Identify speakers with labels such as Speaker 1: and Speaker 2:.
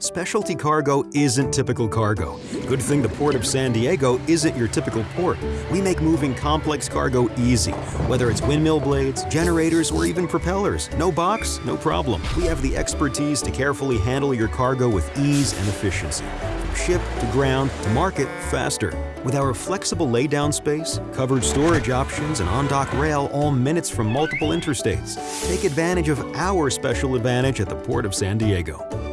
Speaker 1: Specialty cargo isn't typical cargo. Good thing the Port of San Diego isn't your typical port. We make moving complex cargo easy. Whether it's windmill blades, generators, or even propellers, no box, no problem. We have the expertise to carefully handle your cargo with ease and efficiency. From ship to ground to market faster. With our flexible laydown space, covered storage options, and on-dock rail all minutes from multiple interstates. Take advantage of our special advantage at the Port of San Diego.